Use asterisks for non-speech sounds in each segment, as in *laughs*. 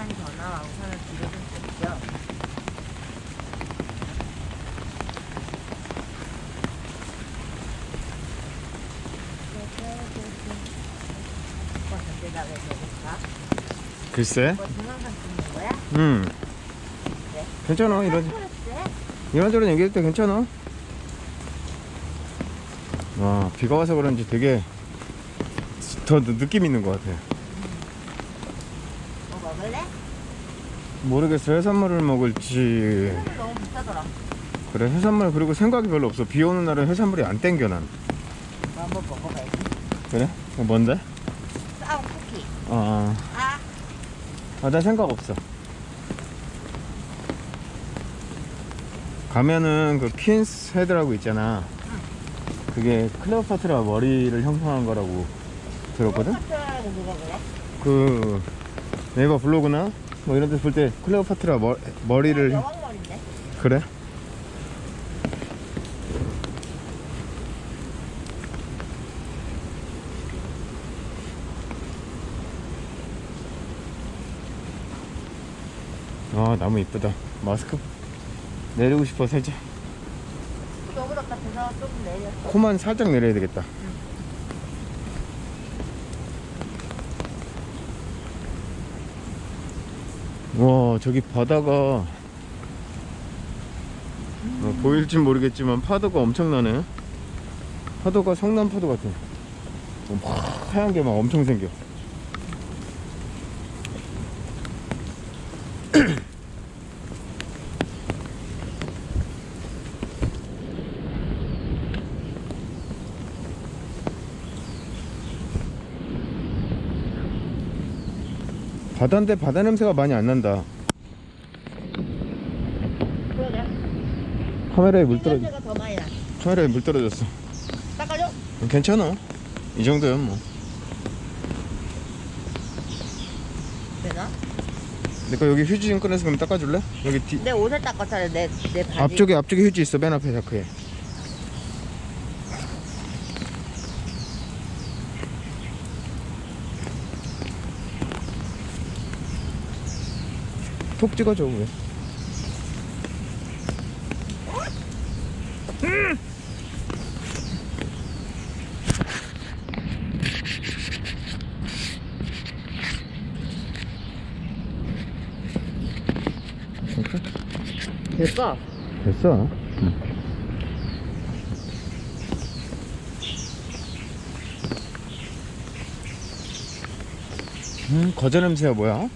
우산이 더 나와. 우산을 뒤로 좀왜 저럴까? 글쎄 뭐 동영상 찍는 거야? 음 네. 괜찮아 이런 그랬대? 이런저런 얘기할 때 괜찮아 와 비가 와서 그런지 되게 더 느낌 있는 것 같아 뭐 먹을래? 모르겠어 해산물을 먹을지 해산물 너무 비싸더라. 그래 해산물 그리고 생각이 별로 없어 비 오는 날은 해산물이 안 땡겨 난뭐 한번 먹어봐야지. 그래? 어, 뭔데? 싸운 쿠키. 아, 아, 아, 난 생각 없어. 가면은 그 퀸스 헤드라고 있잖아. 그게 클레오파트라 머리를 형성한 거라고 들었거든? 파트라고 누가 그래? 그 네이버 블로그나 뭐 이런 데서 볼 때 클레오파트라 머, 머리를 여왕머리인데? 그래? 아 나무 이쁘다 마스크 내리고 싶어 살짝 덥 같아서 조금 내렸어. 코만 살짝 내려야 되겠다 와 저기 바다가. 어, 보일진 모르겠지만 파도가 엄청나네. 파도가 성남 파도 같아. 어, 막 하얀 게 막 엄청 생겨 바다인데 바다 냄새가 많이 안 난다 그러게. 카메라에 물 떨어져 냄새가 더 많이 나. 카메라에 물 떨어졌어 닦아줘? 괜찮아 이 정도면 뭐 되나? 내가 여기 휴지 좀 꺼내서 그럼 닦아줄래? 여기 뒤 내 옷을 닦았잖아. 내, 내 바지. 앞쪽에 앞쪽에 휴지 있어 맨 앞에 자크에 톡 찍어줘 왜 됐어. 됐어 음 거저 냄새가 뭐야?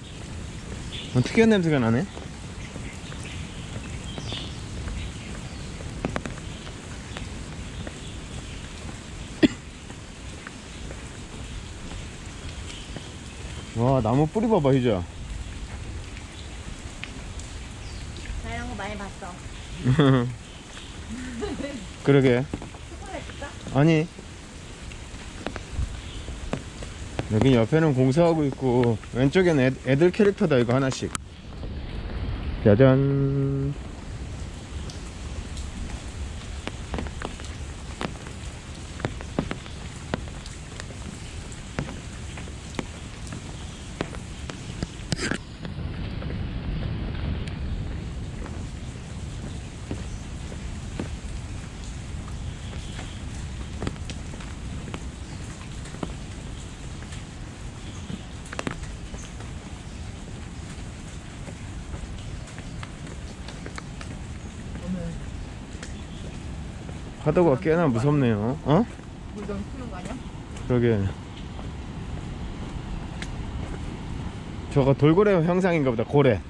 어, 특이한 냄새가 나네? *coughs* 와 나무 뿌리 봐봐 희자 나 이런 거 많이 봤어. *laughs* 그러게. 초콜릿 아니 여기 옆에는 공사하고 있고 왼쪽엔 애, 애들 캐릭터다 이거 하나씩. 짜잔 파도가 꽤나 무섭네요 어? 물 너무 푸는 거 아니야? 그러게 저거 돌고래 형상인가 보다 고래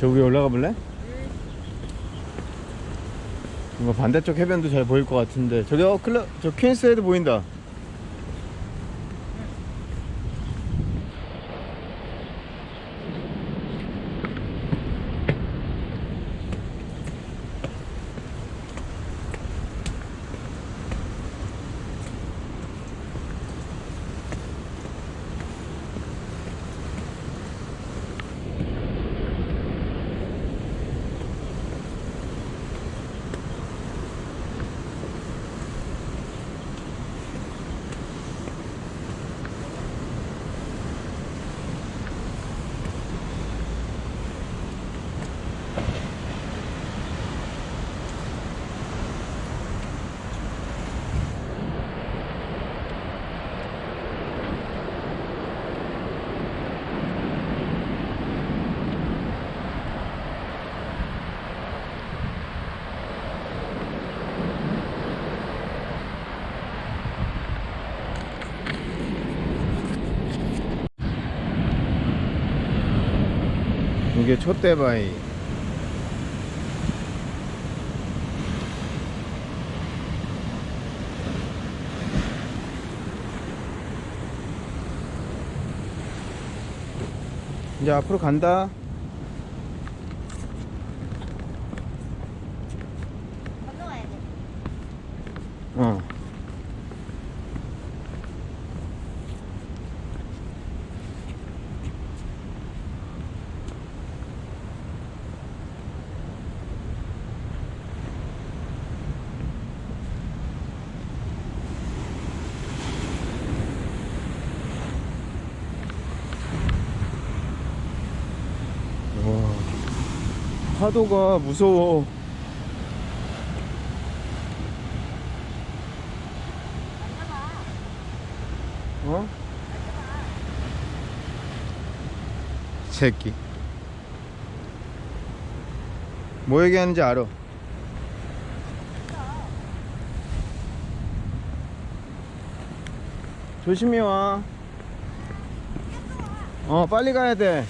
저 위에 올라가 볼래? 뭔가 반대쪽 해변도 잘 보일 것 같은데 저기 어 클럽 저 퀸스헤드 보인다 이게 촛대바위. 이제 앞으로 간다 건너가야 돼. 어 와, 파도가 무서워. 어? 새끼. 뭐 얘기하는지 알아. 조심히 와. 어, 빨리 가야 돼.